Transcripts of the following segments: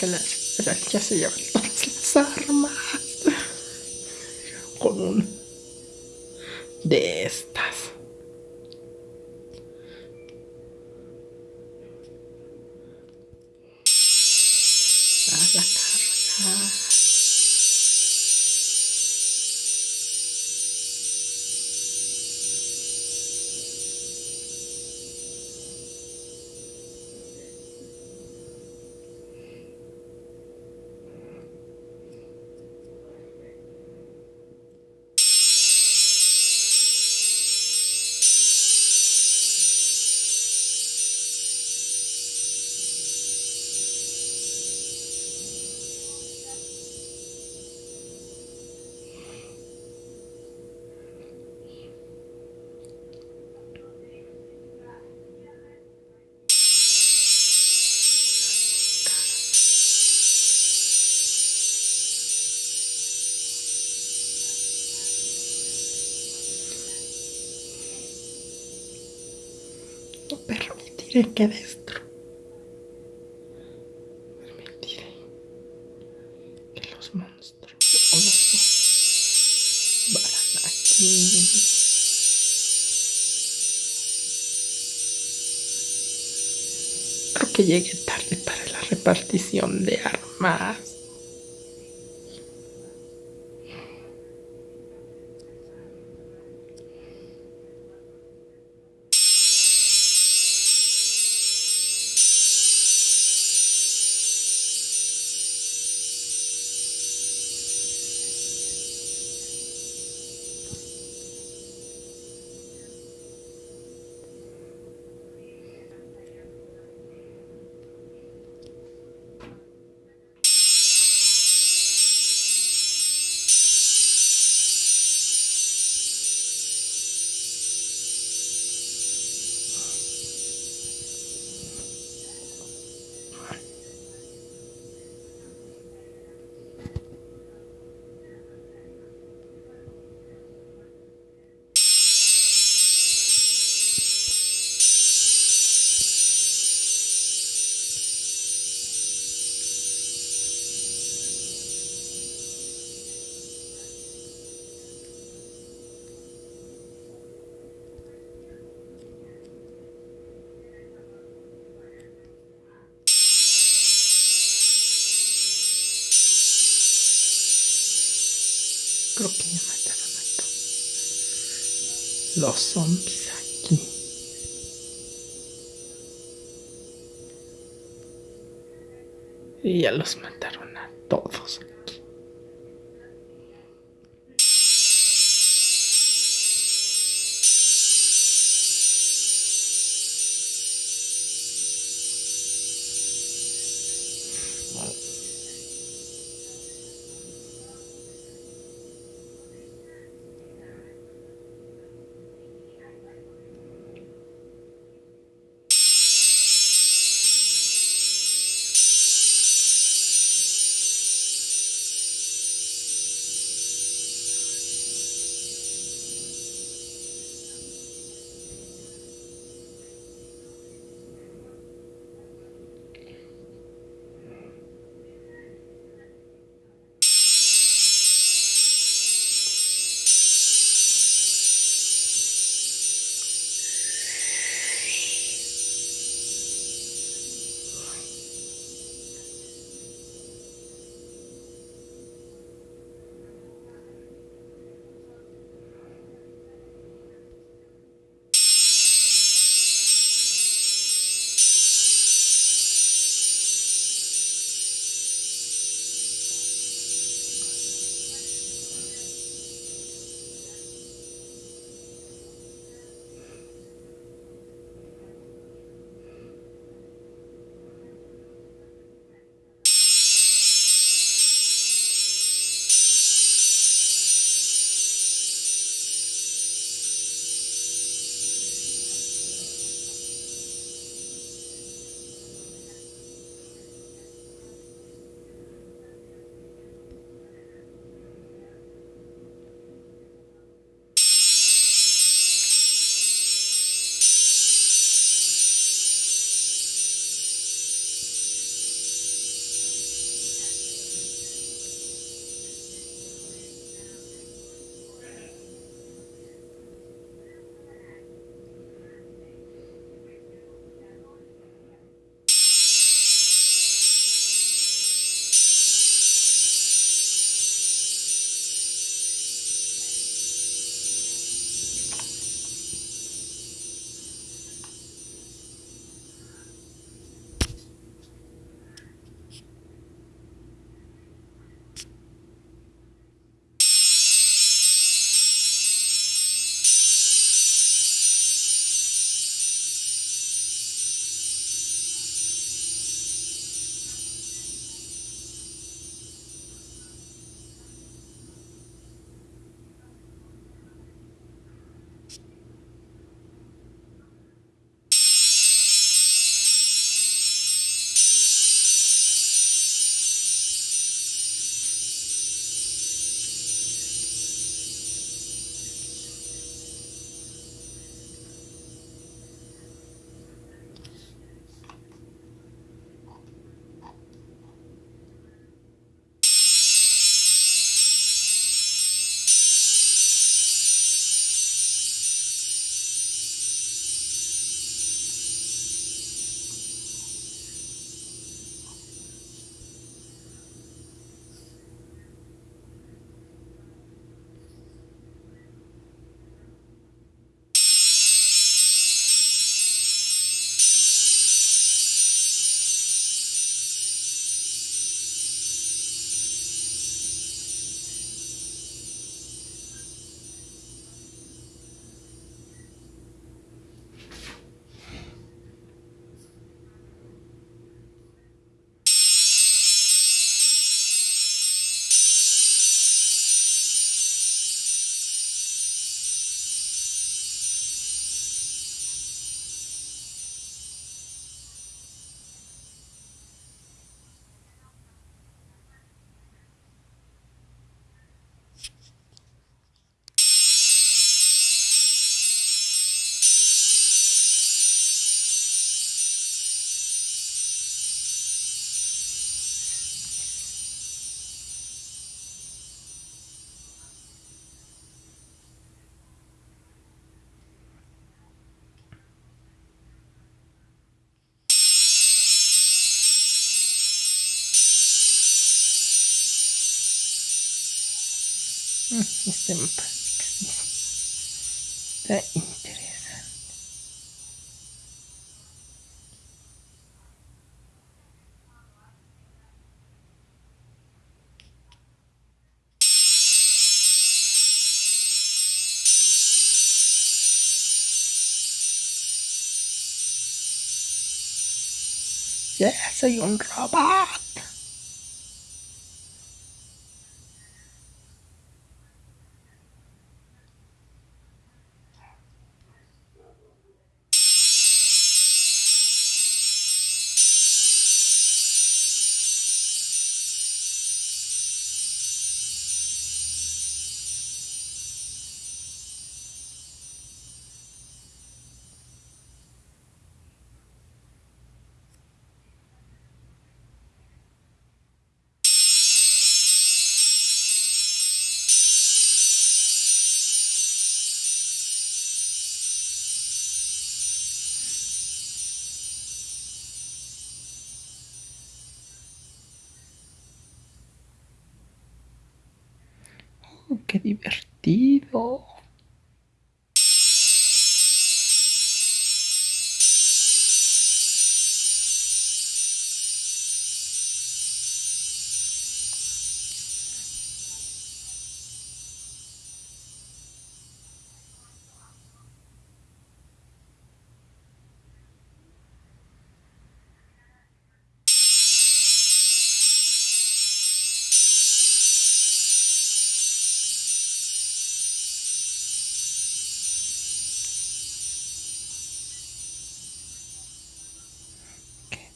Eller? Röka cigaretter. permitiré que destro. Permitiré que los monstruos o los vayan aquí. Creo que llegué tarde para la repartición de armas. Creo que ya mataron a todos. Los zombies aquí. Y ya los mataron a todos Este mapa está interesante. Ya soy un robot. Qué divertido.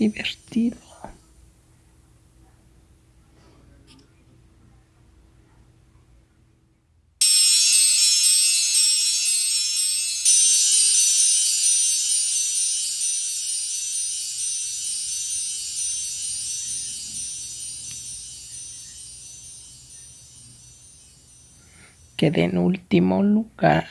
Divertido. Quedé en último lugar.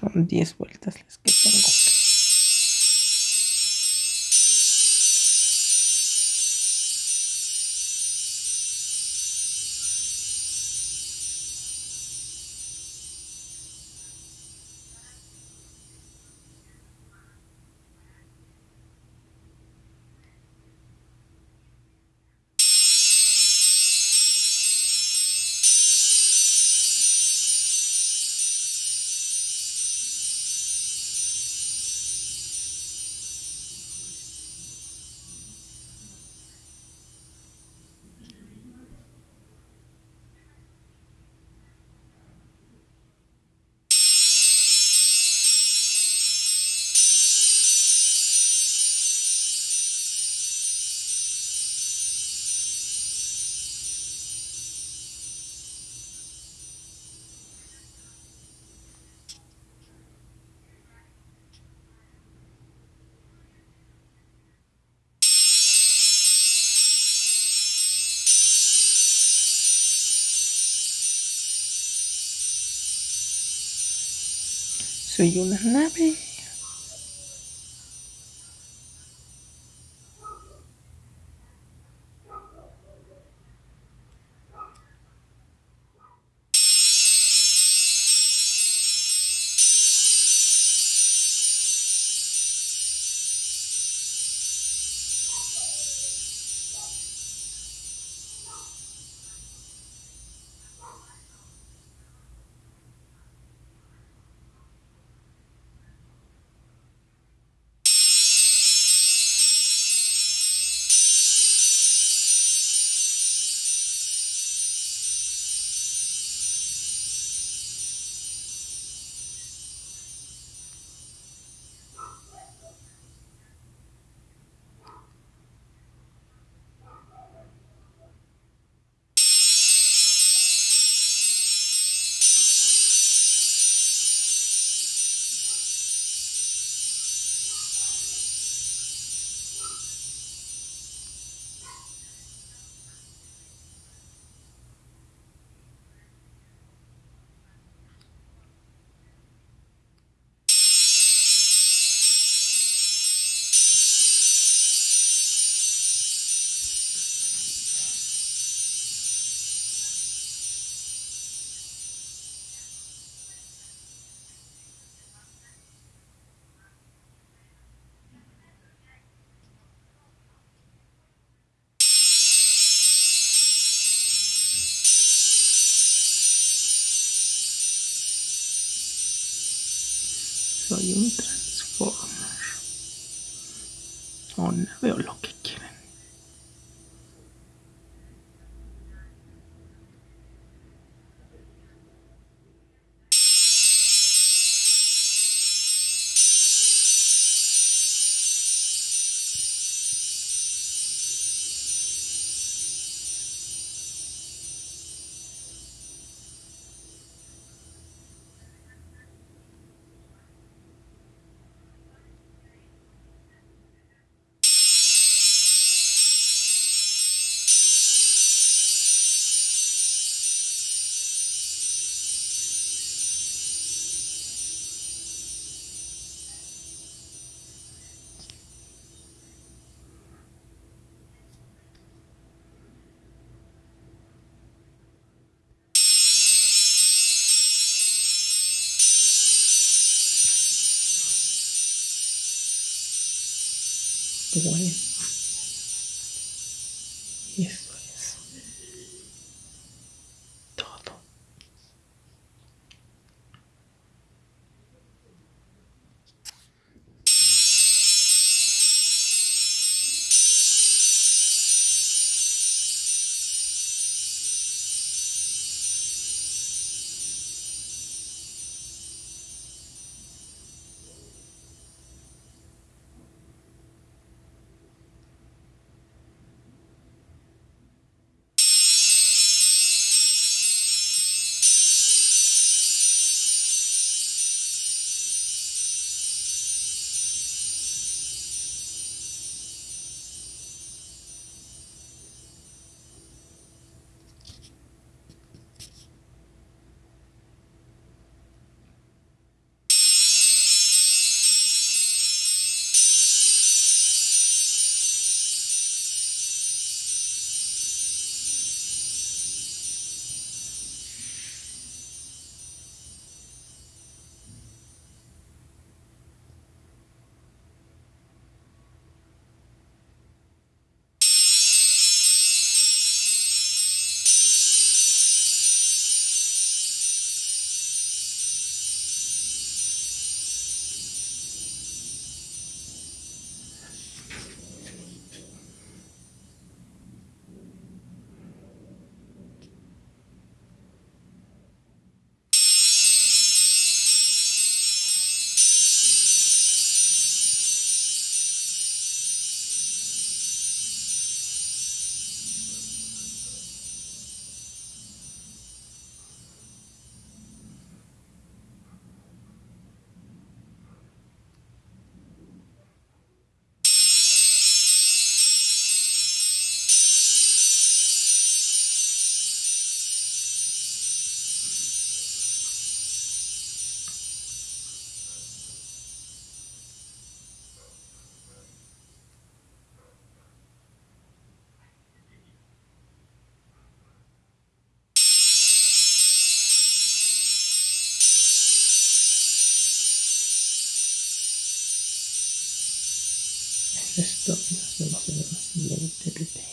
Son 10 vueltas las que tengo So you're happy? Un transformer. Aún no veo lo que boy. そうそうそうそうそうそうそうそうそう